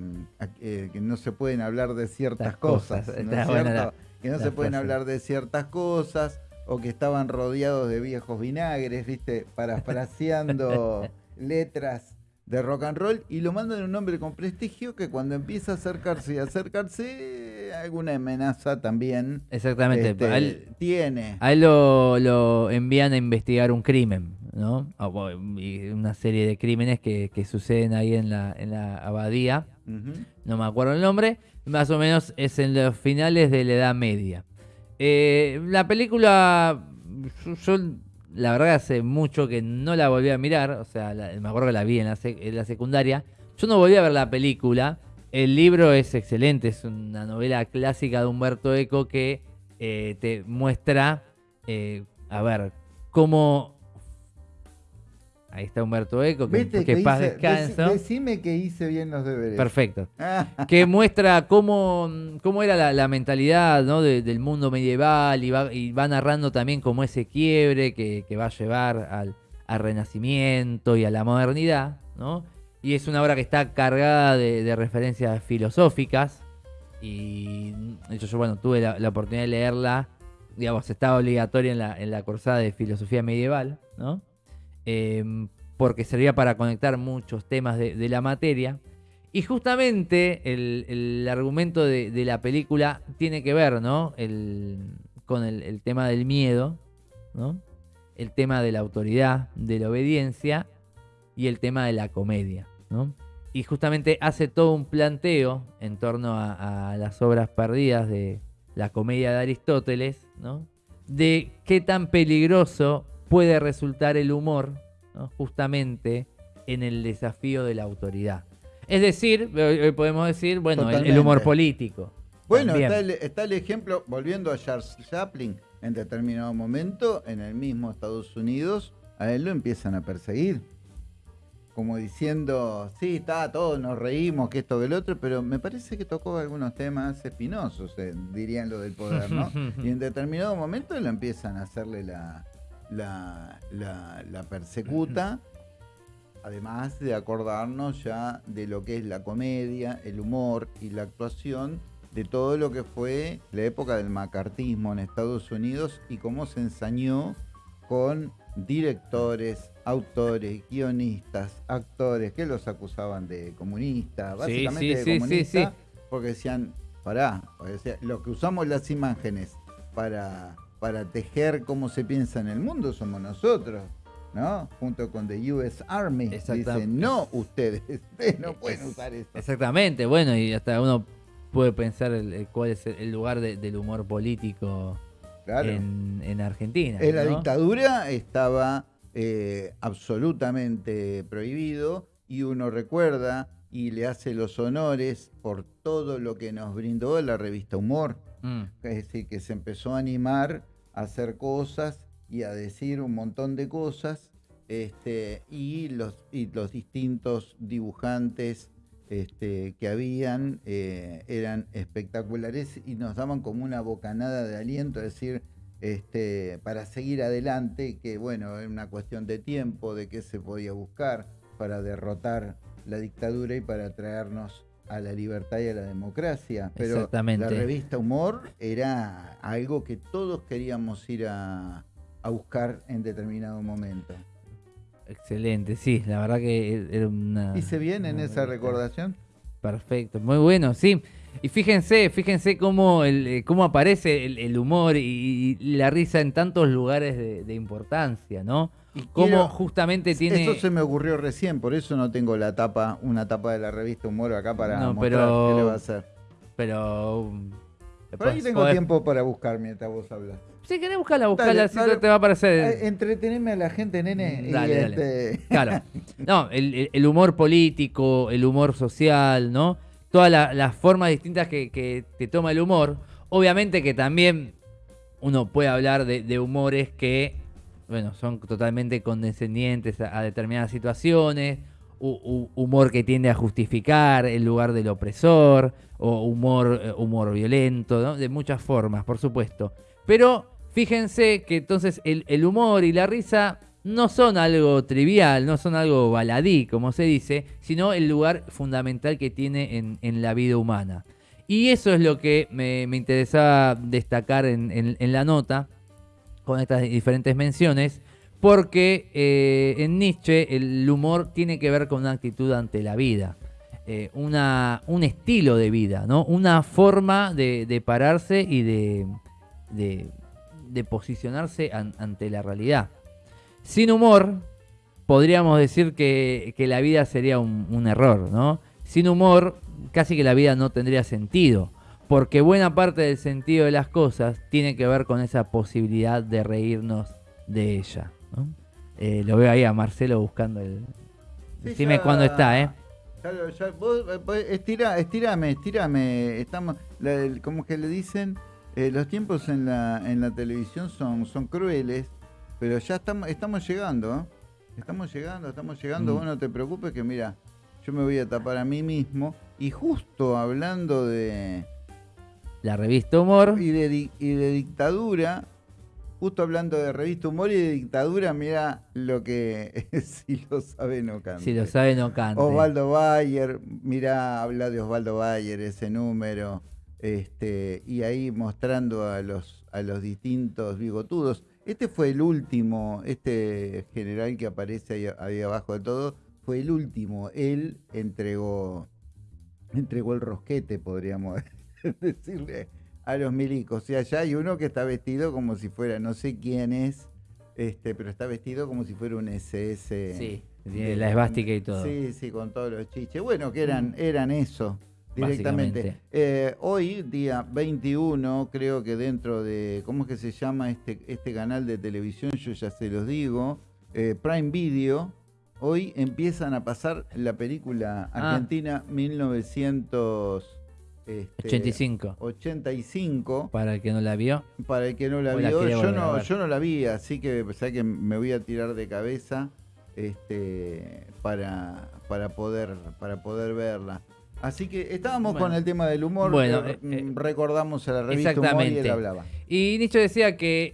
S1: que no se pueden hablar de ciertas
S2: Las
S1: cosas,
S2: cosas,
S1: ¿no
S2: está
S1: es
S2: buena
S1: cierto?
S2: la-
S1: que no se pueden hablar de ciertas cosas o que estaban rodeados de viejos vinagres, ¿viste? Parafraseando letras de rock and roll y lo mandan a un hombre con prestigio que cuando empieza a acercarse y acercarse alguna amenaza también
S2: Exactamente,
S1: este,
S2: a él,
S1: tiene.
S2: a él lo, lo envían a investigar un crimen, ¿no? Y una serie de crímenes que, que suceden ahí en la, en la abadía. No me acuerdo el nombre, más o menos es en los finales de la Edad Media. Eh, la película, yo la verdad hace mucho que no la volví a mirar, o sea, la- me acuerdo que la vi en la, sec- en la secundaria, yo no volví a ver la película, el libro es excelente, es una novela clásica de Humberto Eco que eh, te muestra, eh, a ver, cómo... Ahí está Humberto Eco, que,
S1: ¿Viste
S2: que
S1: que
S2: paz
S1: hice-
S2: descanso.
S1: deci- decime que hice bien los deberes.
S2: Perfecto
S1: Ah,
S2: que muestra cómo, cómo era la, la mentalidad ¿no? de- del mundo medieval y va, y va narrando también como ese quiebre que, que va a llevar al, al renacimiento y a la modernidad. ¿no? Y es una obra que está cargada de, de referencias filosóficas y de hecho yo bueno, tuve la, la oportunidad de leerla, digamos, estaba obligatoria en la, en la cursada de filosofía medieval, ¿no? Em, porque servía para conectar muchos temas de, la materia. Y justamente el, argumento de, la película tiene que ver, ¿no? El- con el, el tema del miedo, ¿no? El tema de la autoridad, de la obediencia y el tema de la comedia, ¿no? Y justamente hace todo un planteo en torno a, a las obras perdidas de la comedia de Aristóteles, ¿no? De qué tan peligroso puede resultar el humor, ¿no? justamente en el desafío de la autoridad. Es decir, podemos decir, bueno, el- el, humor político.
S1: Bueno,
S2: también.
S1: está el, está el ejemplo, volviendo a Charles Chaplin, en determinado momento, en el mismo Estados Unidos, a él lo empiezan a perseguir. Como diciendo, sí, está, todos nos reímos, que esto, que el otro, pero me parece que tocó algunos temas espinosos, eh, dirían lo del poder, ¿no? y en determinado momento lo empiezan a hacerle la, la, la, la persecuta, además de acordarnos ya de lo que es la comedia, el humor y la actuación de todo lo que fue la época del macartismo en Estados Unidos y cómo se ensañó con directores, autores, guionistas, actores que los acusaban de comunistas, básicamente
S2: sí,
S1: de
S2: sí,
S1: comunistas,
S2: sí.
S1: porque decían, pará, o sea, lo que usamos las imágenes para, para tejer cómo se piensa en el mundo somos nosotros. ¿No? Junto con The US Army. Dicen, no, ustedes, ustedes no pueden usar esto.
S2: Exactamente, bueno, y hasta uno puede pensar el, el cuál es el, lugar de- del humor político
S1: Claro.
S2: en, en Argentina.
S1: En la dictadura estaba eh, absolutamente prohibido y uno recuerda y le hace los honores por todo lo que nos brindó la revista Humor.
S2: Mm,
S1: Es decir, que se empezó a animar a hacer cosas y a decir un montón de cosas. Este, y, los, y los distintos dibujantes este, que habían eh, eran espectaculares y nos daban como una bocanada de aliento, es decir, este, para seguir adelante, que bueno, es una cuestión de tiempo, de qué se podía buscar para derrotar la dictadura y para traernos a la libertad y a la democracia. Pero
S2: Exactamente.
S1: la revista Humor era algo que todos queríamos ir a, a buscar en determinado momento.
S2: excelente, sí, la verdad que era una...
S1: ¿Hice bien en
S2: una
S1: esa recordación?
S2: Perfecto, muy bueno, sí. Y fíjense, fíjense cómo, el, eh, cómo aparece el, humor y, la risa en tantos lugares de, importancia, ¿no? Y cómo justamente tiene...
S1: Eso se me ocurrió recién, por eso no tengo la tapa, una tapa de la revista Humor acá para
S2: no,
S1: mostrar
S2: pero,
S1: qué le va a hacer.
S2: Pero... Um,
S1: por ahí tengo tiempo para buscar mientras vos hablas.
S2: Si querés buscarla, buscarla, si te va a aparecer.
S1: Eh, entreteneme a la gente, nene.
S2: Dale, este... Claro. No, el, humor político, el humor social, ¿no? Todas las formas distintas que, te toma el humor. Obviamente que también uno puede hablar de, humores que, bueno, son totalmente condescendientes a, determinadas situaciones. humor que tiende a justificar el lugar del opresor, o humor, eh, humor violento, ¿no? de muchas formas, por supuesto. Pero fíjense que entonces el, humor y la risa no son algo trivial, no son algo baladí, como se dice, sino el lugar fundamental que tiene en, la vida humana. Y eso es lo que me, interesaba destacar en, la nota, con estas diferentes menciones, porque eh, en Nietzsche el humor tiene que ver con una actitud ante la vida. Eh, una, un estilo de vida, ¿no? Una forma de, pararse y de, de, posicionarse ante la realidad. Sin humor, podríamos decir que, la vida sería un, error, ¿no? Sin humor, casi que la vida no tendría sentido, porque buena parte del sentido de las cosas tiene que ver con esa posibilidad de reírnos de ella. Eh, lo veo ahí a Marcelo buscando el... Decime cuándo está, ¿eh?
S1: Claro, ya, vos, eh, estira, estirame, estirame. Estamos, como que le dicen, eh, los tiempos en la, en la televisión son, son crueles, pero ya estamos, estamos llegando, ¿eh? Estamos llegando, estamos llegando. Mm. Vos no te preocupes que mira, yo me voy a tapar a mí mismo. Y justo hablando de...
S2: La revista Humor.
S1: Y de, y de dictadura, Justo hablando de revista Humor y de dictadura, mira lo que si lo sabe no canta.
S2: Si lo sabe no canta.
S1: Osvaldo Bayer, mira, habla de Osvaldo Bayer, ese número, este, y ahí mostrando a los, a los distintos bigotudos. Este fue el último, este general que aparece ahí, abajo de todo, fue el último. Él entregó, entregó el rosquete, podríamos decirle a los milicos. Y allá hay uno que está vestido como si fuera, no sé quién es, este, pero está vestido como si fuera un SS.
S2: Sí, la esvástica y todo.
S1: Sí, sí, con todos los chiches. Bueno, que eran, eran eso directamente. Eh, hoy, día 21, creo que dentro de, ¿cómo es que se llama este, este canal de televisión? Yo ya se los digo, eh, Prime Video. Hoy empiezan a pasar la película ah. Argentina 1900.
S2: 85.
S1: Este, 85.
S2: Para el que no la vio.
S1: Para el que no la vio. yo, no, yo no la vi, así que, que me voy a tirar de cabeza este, para, para, poder, para poder verla. Así que estábamos con el tema del humor. Bueno, eh, eh, recordamos a la revista Humor y él hablaba.
S2: Y Nietzsche decía que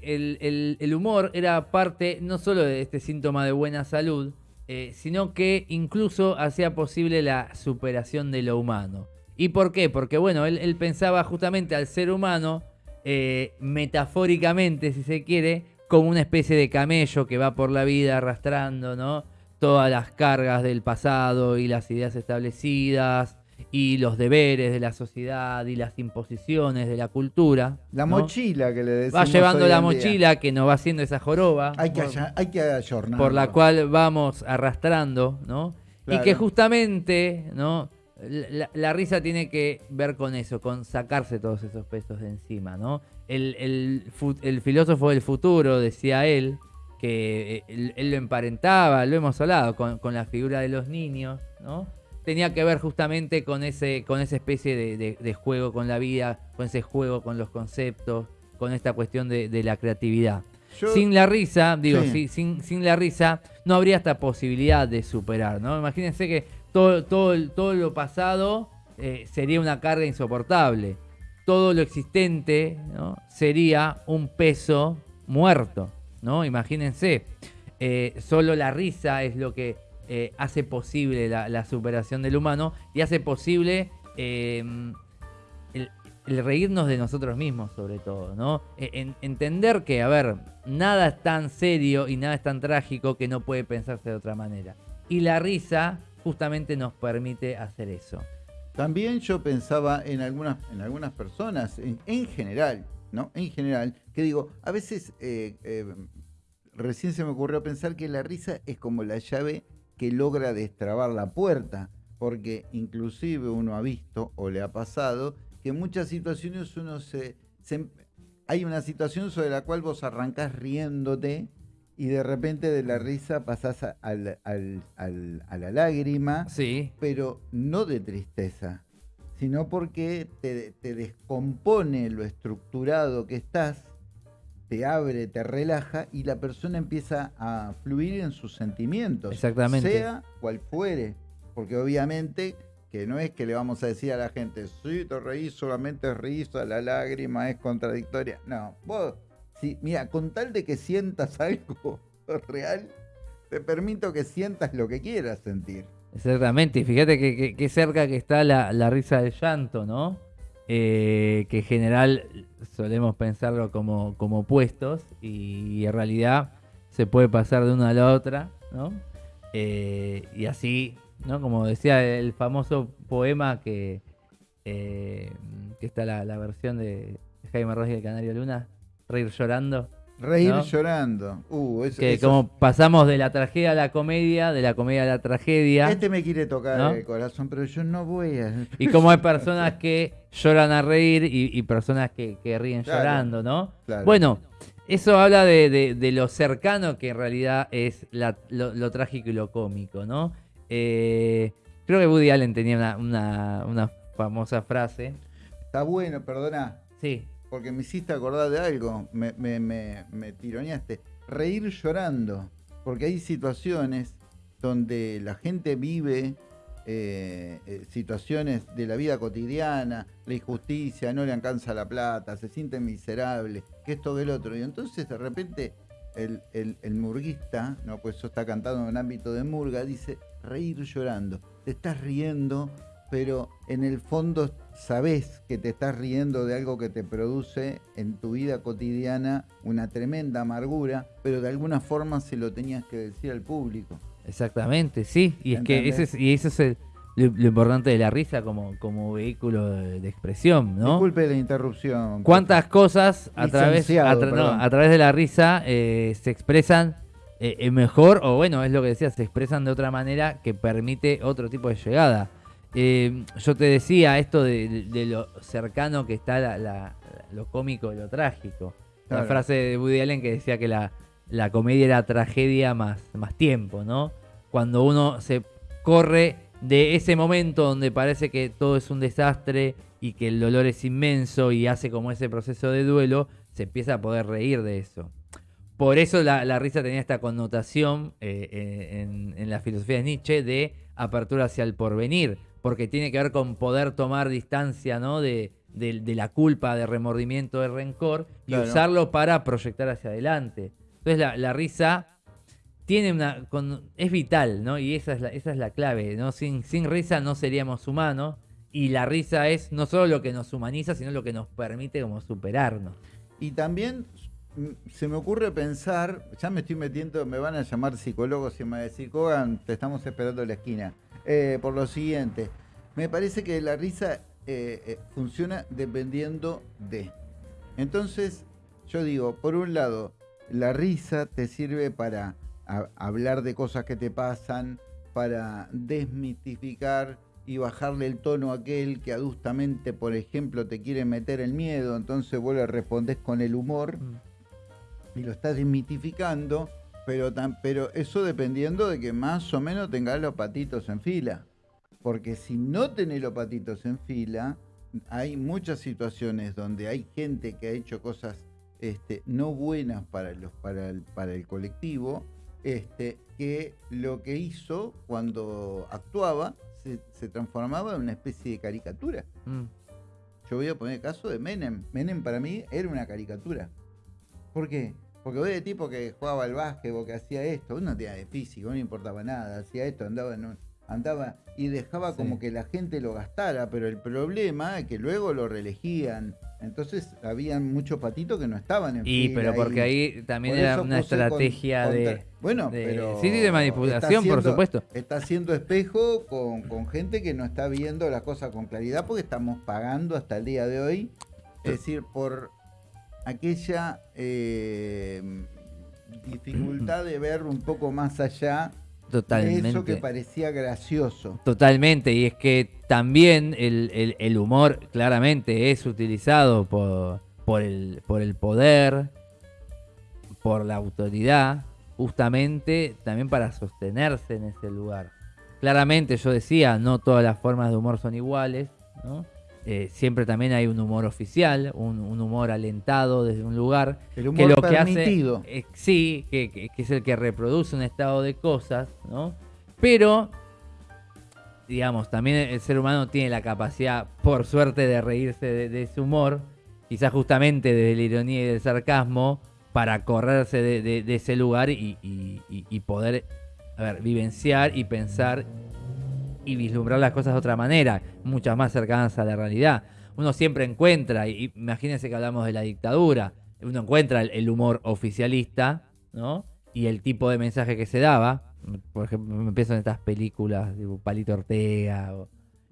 S2: el, humor era parte no solo de este síntoma de buena salud, eh, sino que incluso hacía posible la superación de lo humano. ¿Y por qué? Porque bueno, él, pensaba justamente al ser humano, eh, metafóricamente, si se quiere, como una especie de camello que va por la vida arrastrando, ¿no? Todas las cargas del pasado y las ideas establecidas y los deberes de la sociedad y las imposiciones de la cultura.
S1: La mochila que le decimos
S2: Va llevando la mochila que nos va haciendo esa joroba.
S1: Hay que, hay que ayornar.
S2: Por la cual vamos arrastrando, ¿no? Y que justamente, ¿no? La, risa tiene que ver con eso, con sacarse todos esos pesos de encima, ¿no? El, filósofo del futuro, decía él, que eh, él, lo emparentaba, lo hemos hablado, con, la figura de los niños, ¿no? Tenía que ver justamente con, ese, con esa especie de, juego con la vida, con ese juego con los conceptos, con esta cuestión de, la creatividad. sin la risa, digo, sin, sin la risa, no habría esta posibilidad de superar, ¿no? Imagínense que todo, todo, todo lo pasado eh, sería una carga insoportable. Todo lo existente sería un peso muerto. ¿no? Imagínense. Eh, solo la risa es lo que eh, hace posible la, superación del humano y hace posible em, el, reírnos de nosotros mismos, sobre todo. ¿no? E, entender que, a ver, nada es tan serio y nada es tan trágico que no puede pensarse de otra manera. Y la risa justamente nos permite hacer eso.
S1: También yo pensaba en algunas, en algunas personas, en, en general, ¿no? En general, que digo, a veces eh, eh, recién se me ocurrió pensar que la risa es como la llave que logra destrabar la puerta, porque inclusive uno ha visto o le ha pasado que en muchas situaciones uno se hay una situación sobre la cual vos arrancás riéndote y de repente de la risa pasás a, al- al- al- a la lágrima,
S2: Sí.
S1: pero no de tristeza, sino porque te, te descompone lo estructurado que estás, te abre, te relaja y la persona empieza a fluir en sus sentimientos,
S2: Exactamente.
S1: sea cual fuere, porque obviamente que no es que le vamos a decir a la gente, sí, te reís, solamente es risa, la lágrima es contradictoria. No, vos, sí, mira, con tal de que sientas algo real, te permito que sientas lo que quieras sentir.
S2: Exactamente, y fíjate que, cerca que está la, risa del llanto, ¿no? Eh, que en general solemos pensarlo como, como opuestos y en realidad se puede pasar de una a la otra, ¿no? Eh, y así, ¿no? Como decía el famoso poema que, eh, que está la, versión de Jaime Ross y el Canario Luna, Reír llorando.
S1: Reír
S2: ¿No?
S1: llorando. Uh, eso-
S2: Que
S1: eso-
S2: como pasamos de la tragedia a la comedia, de la comedia a la tragedia.
S1: Este me quiere tocar
S2: ¿No?
S1: el corazón, pero yo no voy a.
S2: Y como hay personas que lloran a reír y, y personas que, que ríen
S1: Claro,
S2: llorando, ¿no?
S1: claro.
S2: Bueno, eso habla de, de- de lo cercano que en realidad es la- lo, lo trágico y lo cómico, ¿no? Eh, creo que Woody Allen tenía una, una- una famosa frase.
S1: Está bueno, perdona,
S2: Sí,
S1: porque me hiciste acordar de algo. Me, tironeaste. Reír llorando. Porque hay situaciones donde la gente vive eh, eh, situaciones de la vida cotidiana, la injusticia, no le alcanza la plata, se siente miserable, que esto que el otro. Y entonces de repente el, el, el murguista, no, pues eso está cantado en un ámbito de murga, dice reír llorando. Te estás riendo, pero en el fondo sabes que te estás riendo de algo que te produce en tu vida cotidiana una tremenda amargura, pero de alguna forma se lo tenías que decir al público.
S2: exactamente, sí. Y es que ese es, y eso es el- lo, lo importante de la risa como, como vehículo de, de expresión, ¿no?
S1: Disculpe la interrupción.
S2: ¿Cuántas cosas a través,
S1: Licenciado,
S2: a, tra- no,
S1: perdón.
S2: a través de la risa eh, se expresan eh, eh, mejor, o bueno, es lo que decía, se expresan de otra manera que permite otro tipo de llegada? Eh, yo te decía esto de, de lo cercano que está la- la- lo cómico y lo trágico. La
S1: Claro.
S2: frase de Woody Allen que decía que la, la comedia era tragedia más, más tiempo, ¿no? Cuando uno se corre de ese momento donde parece que todo es un desastre y que el dolor es inmenso y hace como ese proceso de duelo, se empieza a poder reír de eso. Por eso la, la risa tenía esta connotación eh, eh, en, en la filosofía de Nietzsche de apertura hacia el porvenir, porque tiene que ver con poder tomar distancia ¿no? de, de- de la culpa, de remordimiento, de rencor y
S1: Claro.
S2: usarlo para proyectar hacia adelante. Entonces la, la risa tiene una con- es vital, ¿no? Y esa es la, esa es la clave, ¿no? Sin, sin risa no seríamos humanos y la risa es no solo lo que nos humaniza, sino lo que nos permite como superarnos.
S1: Y también mm, se me ocurre pensar, ya me estoy metiendo, me van a llamar psicólogos y me van a decir, Kogan, te estamos esperando en la esquina. Eh, por lo siguiente, me parece que la risa eh, eh, funciona dependiendo de. Entonces, yo digo, por un lado, la risa te sirve para hablar de cosas que te pasan, para desmitificar y bajarle el tono a aquel que adustamente, por ejemplo, te quiere meter el miedo, entonces vos le respondés con el humor y lo estás desmitificando, pero, tan, pero eso dependiendo de que más o menos tengas los patitos en fila. Porque si no tenés los patitos en fila, hay muchas situaciones donde hay gente que ha hecho cosas este, no buenas para, los, para, el, para el colectivo, este, que lo que hizo cuando actuaba se, se transformaba en una especie de caricatura.
S2: Mm.
S1: Yo voy a poner el caso de Menem. Menem para mí era una caricatura. ¿Por qué? Porque vos de tipo que jugaba al básquet o que hacía esto, uno tenía de físico, no importaba nada, hacía esto, andaba en un- andaba y dejaba
S2: Sí.
S1: como que la gente lo gastara, pero el problema es que luego lo reelegían, Entonces había muchos patitos que no estaban en
S2: Y
S1: fila
S2: pero porque ahí también
S1: Por
S2: era una
S1: con-
S2: estrategia de...
S1: Bueno,
S2: de-
S1: pero
S2: sí, sí, de manipulación, por supuesto.
S1: Está haciendo espejo con, con gente que no está viendo las cosas con claridad porque estamos pagando hasta el día de hoy. Es decir, por aquella eh, dificultad de ver un poco más allá de
S2: Totalmente.
S1: eso que parecía gracioso.
S2: Totalmente, y es que también el, el- el humor claramente es utilizado por, por, el, por el poder, por la autoridad, justamente también para sostenerse en ese lugar. Claramente yo decía, no todas las formas de humor son iguales, ¿no? Eh, siempre también hay un humor oficial, un, un humor alentado desde un lugar,
S1: El humor
S2: que lo que
S1: permitido.
S2: hace eh, sí que, que- que es el que reproduce un estado de cosas no pero digamos también el ser humano tiene la capacidad por suerte de reírse de, de ese humor quizás justamente de la ironía y del sarcasmo para correrse de, de- de ese lugar y, y- y- y poder a ver, vivenciar y pensar y vislumbrar las cosas de otra manera, muchas más cercanas a la realidad. Uno siempre encuentra, y imagínense que hablamos de la dictadura, uno encuentra el, el humor oficialista, ¿no? Y el tipo de mensaje que se daba. Por ejemplo, me pienso en estas películas, tipo Palito Ortega, o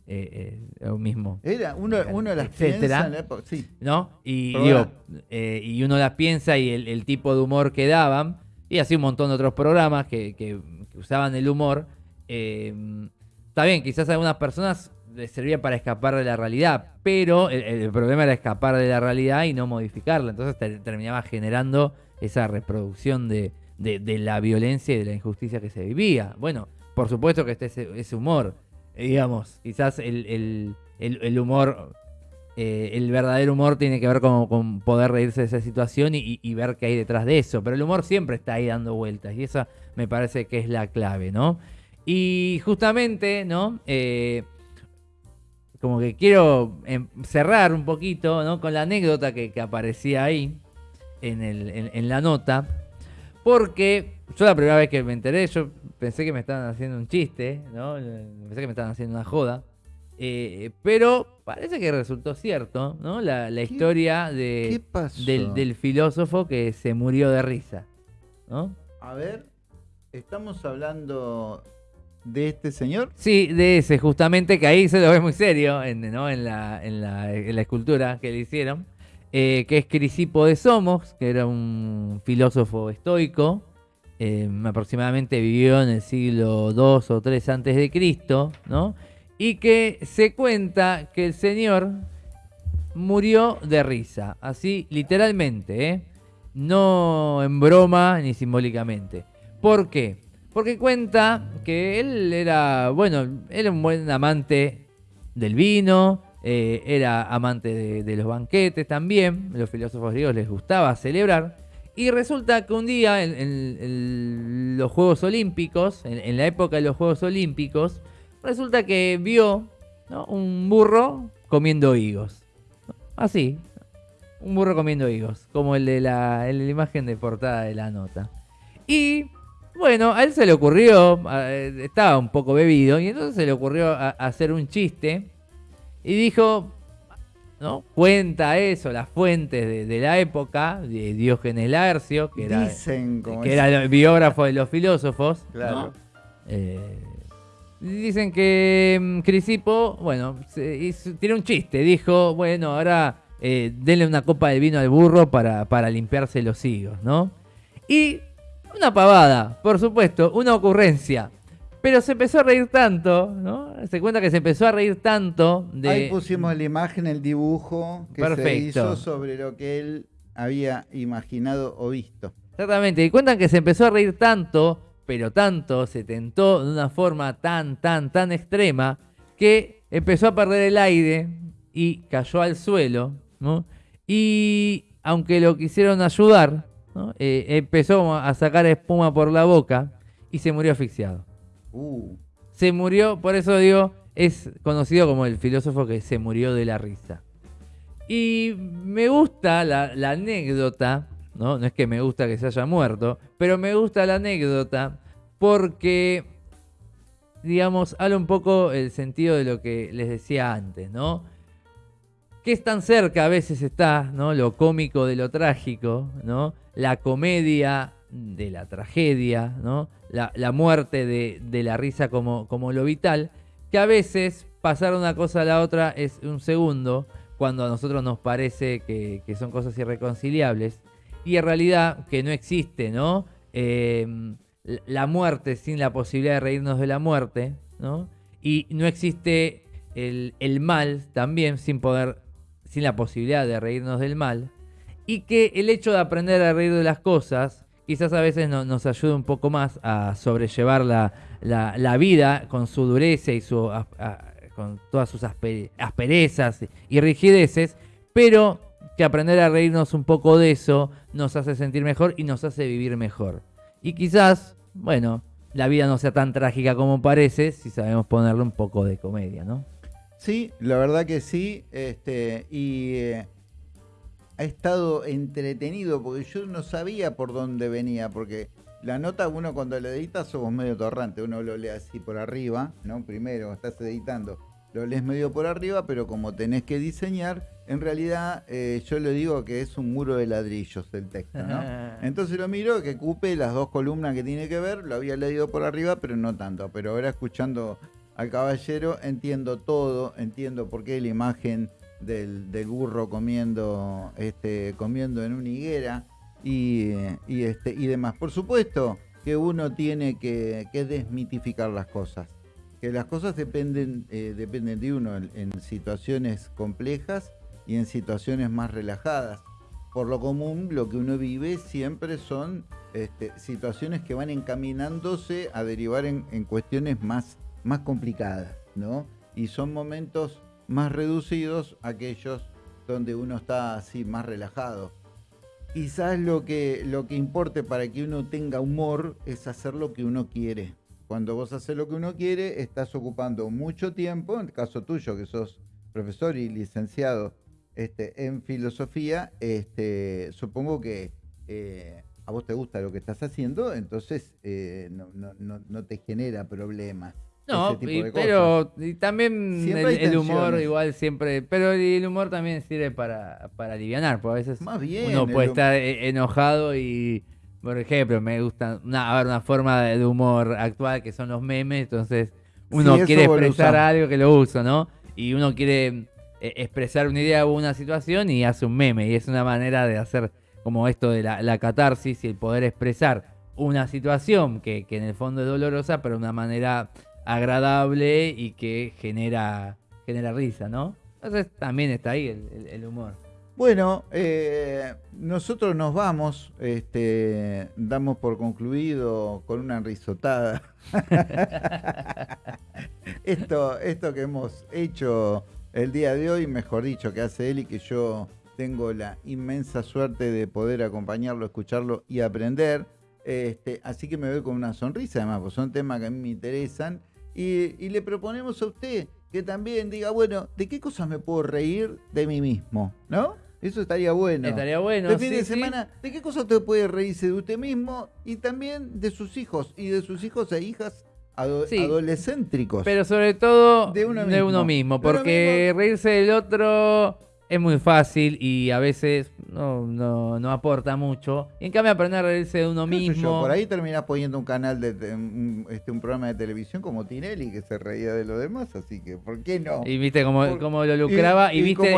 S2: eh, eh, mismo,
S1: Era uno, uno las
S2: Etcétera.
S1: piensa en la época- sí.
S2: ¿no? Y, digo, eh, y uno las piensa y el, el tipo de humor que daban, y así un montón de otros programas que, que- que usaban el humor. Está bien, quizás a algunas personas les servía para escapar de la realidad, pero el, problema era escapar de la realidad y no modificarla. Entonces ter- terminaba generando esa reproducción de, de- de la violencia y de la injusticia que se vivía. Bueno, por supuesto que este ese, ese humor, digamos, quizás el, humor eh, el verdadero humor tiene que ver con, poder reírse de esa situación y- y ver qué hay detrás de eso. Pero el humor siempre está ahí dando vueltas y esa me parece que es la clave, ¿no? Y justamente, ¿no? Eh, como que quiero em, cerrar un poquito, ¿no? Con la anécdota que, que aparecía ahí en, el- en- en la nota. Porque yo la primera vez que me enteré, yo pensé que me estaban haciendo un chiste, ¿no? Pensé que me estaban haciendo una joda. Eh, pero parece que resultó cierto, ¿no? La, la
S1: ¿Qué-
S2: historia
S1: ¿Qué
S2: de, del, del filósofo que se murió de risa, ¿no?
S1: A ver, estamos hablando de este señor.
S2: Sí, de ese, justamente, que ahí se lo ve muy serio en, ¿no? en, la, en, la, escultura que le hicieron, eh, que es Crisipo de Somos, que era un filósofo estoico, eh, aproximadamente vivió en el siglo II o III antes de Cristo, ¿no? Y que se cuenta que el señor murió de risa, así literalmente, ¿eh? no en broma ni simbólicamente. ¿Por qué? Porque cuenta que él era, bueno, era un buen amante del vino, eh, era amante de, los banquetes también, los filósofos griegos les gustaba celebrar, y resulta que un día en, los Juegos Olímpicos, en, la época de los Juegos Olímpicos, resulta que vio un burro comiendo higos. Así, un burro comiendo higos, como el la, el de la imagen de portada de la nota. Y bueno, a él se le ocurrió, eh, estaba un poco bebido, y entonces se le ocurrió a- a hacer un chiste y dijo, ¿no? Cuenta eso, las fuentes de, de la época, de Diógenes Laercio, que era,
S1: Dicen como
S2: que
S1: es-
S2: era el biógrafo de los filósofos.
S1: Claro.
S2: ¿no? Eh, dicen que mm, Crisipo, bueno, se hizo- tiene un chiste. Dijo, bueno, ahora eh, denle una copa de vino al burro para, para limpiarse los higos, ¿no? Y una pavada, por supuesto, una ocurrencia. Pero se empezó a reír tanto, ¿no? Se cuenta que se empezó a reír tanto de...
S1: Ahí pusimos la imagen, el dibujo que se hizo sobre lo que él había imaginado o visto.
S2: Exactamente, y cuentan que se empezó a reír tanto, pero tanto, se tentó de una forma tan, tan, tan extrema, que empezó a perder el aire y cayó al suelo, ¿no? Y aunque lo quisieron ayudar, ¿no? Eh, empezó a sacar espuma por la boca y se murió asfixiado.
S1: Uh,
S2: Se murió, por eso digo, es conocido como el filósofo que se murió de la risa. Y me gusta la, la anécdota, ¿no? No es que me gusta que se haya muerto, pero me gusta la anécdota porque, digamos, habla un poco el sentido de lo que les decía antes, ¿no? Que es tan cerca a veces está, ¿no? Lo cómico de lo trágico, ¿no? La comedia de la tragedia, ¿no? La, muerte de, la risa como, lo vital, que a veces pasar una cosa a la otra es un segundo, cuando a nosotros nos parece que, son cosas irreconciliables, y en realidad que no existe, ¿no? Eh, la muerte sin la posibilidad de reírnos de la muerte, ¿no? Y no existe el, el mal también sin poder sin la posibilidad de reírnos del mal, y que el hecho de aprender a reír de las cosas quizás a veces nos ayude un poco más a sobrellevar la, vida con su dureza y su, con todas sus asperezas y rigideces, pero que aprender a reírnos un poco de eso nos hace sentir mejor y nos hace vivir mejor. Y quizás, bueno, la vida no sea tan trágica como parece si sabemos ponerle un poco de comedia, ¿no?
S1: Sí, la verdad que sí. Este, y eh, ha estado entretenido porque yo no sabía por dónde venía, porque la nota uno cuando la edita somos medio torrante, uno lo lee así por arriba, ¿no? Primero estás editando, lo lees medio por arriba, pero como tenés que diseñar, en realidad eh, yo le digo que es un muro de ladrillos el texto, ¿no? Entonces lo miro, que cupe las dos columnas que tiene que ver, lo había leído por arriba, pero no tanto, pero ahora escuchando al caballero, entiendo todo, entiendo por qué la imagen del, burro comiendo, este, comiendo en una higuera y, este, y demás. Por supuesto que uno tiene que, desmitificar las cosas, que las cosas dependen, eh, dependen de uno en, situaciones complejas y en situaciones más relajadas. Por lo común, lo que uno vive siempre son este, situaciones que van encaminándose a derivar en, en cuestiones más más complicadas, ¿no? Y son momentos más reducidos aquellos donde uno está así más relajado. Quizás lo que, lo que importe para que uno tenga humor es hacer lo que uno quiere. Cuando vos haces lo que uno quiere, estás ocupando mucho tiempo, en el caso tuyo, que sos profesor y licenciado este, en filosofía, este, supongo que eh, a vos te gusta lo que estás haciendo, entonces eh, no, no te genera problemas.
S2: No, pero también el, humor igual siempre, pero el humor también sirve para, para aliviar, porque a veces uno puede estar e, enojado y, por ejemplo, me gusta una, una forma de humor actual que son los memes, entonces uno quiere expresar algo que lo uso, ¿no? Y uno quiere eh, expresar una idea o una situación y hace un meme, y es una manera de hacer como esto de la, la catarsis y el poder expresar una situación que, que en el fondo es dolorosa, pero de una manera agradable y que genera, genera risa, ¿no? Entonces también está ahí el, humor.
S1: Bueno, eh, nosotros nos vamos, este, damos por concluido con una risotada. esto, esto que hemos hecho el día de hoy, mejor dicho, que hace él y que yo tengo la inmensa suerte de poder acompañarlo, escucharlo y aprender. Este, así que me voy con una sonrisa, además, porque son temas que a mí me interesan y, le proponemos a usted que también diga, bueno, ¿de qué cosas me puedo reír de mí mismo? ¿No? Eso estaría bueno.
S2: Estaría bueno.
S1: De fin de semana, ¿de qué cosas usted puede reírse de usted mismo y también de sus hijos y de sus hijos e hijas adolescéntricos?
S2: Pero sobre todo de uno mismo, porque reírse del otro es muy fácil y a veces no, no, no aporta mucho. en cambio, aprender a reírse de uno mismo.
S1: por ahí terminás poniendo un canal de, un, este, un programa de televisión como Tinelli que se reía de lo demás, así que ¿por qué no?
S2: Y viste cómo, lo lucraba y, viste,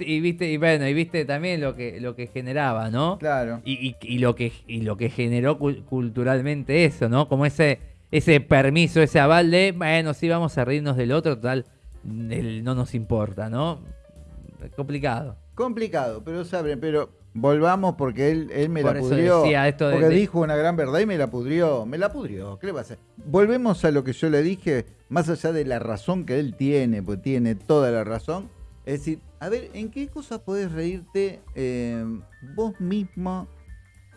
S2: y, viste, y, bueno, y viste también lo que lo que generaba, ¿no?
S1: Claro.
S2: Y, lo que y lo que generó culturalmente eso, ¿no? Como ese ese permiso, ese aval de, bueno, sí vamos a reírnos del otro, total, no nos importa, ¿no? Complicado.
S1: Complicado, pero saben, pero volvamos porque él, él me la pudrió. Esto porque dijo una gran verdad y me la pudrió. Me la pudrió. ¿Qué le va a hacer? Volvemos a lo que yo le dije, más allá de la razón que él tiene, pues tiene toda la razón. Es decir, a ver, ¿en qué cosas podés reírte eh, vos mismo,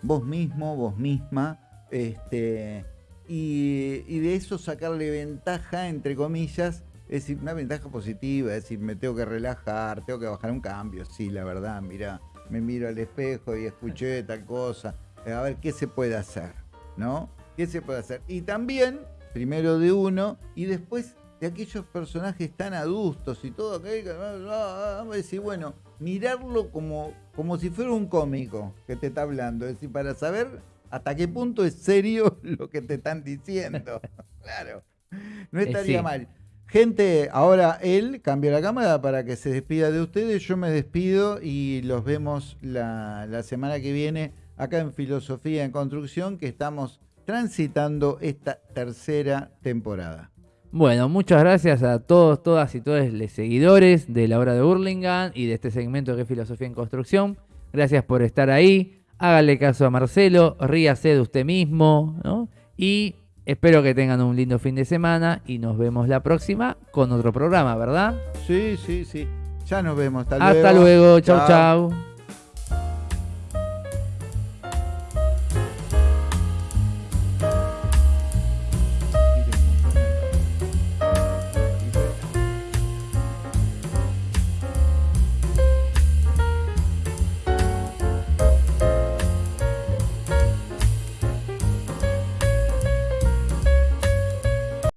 S1: vos mismo, vos misma? Este, y, y de eso sacarle ventaja, entre comillas, es decir, una ventaja positiva, es decir, me tengo que relajar, tengo que bajar un cambio, sí, la verdad, mira, me miro al espejo y escuché tal cosa, a ver qué se puede hacer, ¿no? ¿Qué se puede hacer? Y también, primero de uno, y después de aquellos personajes tan adultos y todo aquello. Vamos a decir, bueno, mirarlo como, como si fuera un cómico que te está hablando. Es decir, para saber hasta qué punto es serio lo que te están diciendo. claro, no
S2: Eh,
S1: estaría
S2: sí.
S1: mal. Gente, ahora él cambió la cámara para que se despida de ustedes. Yo me despido y los vemos la, la semana que viene acá en Filosofía en Construcción, que estamos transitando esta tercera temporada.
S2: Bueno, muchas gracias a todos, todas y todos los seguidores de la hora de Burlingame y de este segmento que es Filosofía en Construcción. Gracias por estar ahí. Hágale caso a Marcelo, ríase de usted mismo, ¿no? Y espero que tengan un lindo fin de semana y nos vemos la próxima con otro programa, ¿verdad?
S1: Sí, sí, sí. Ya nos vemos. Hasta,
S2: Hasta luego, chau chau.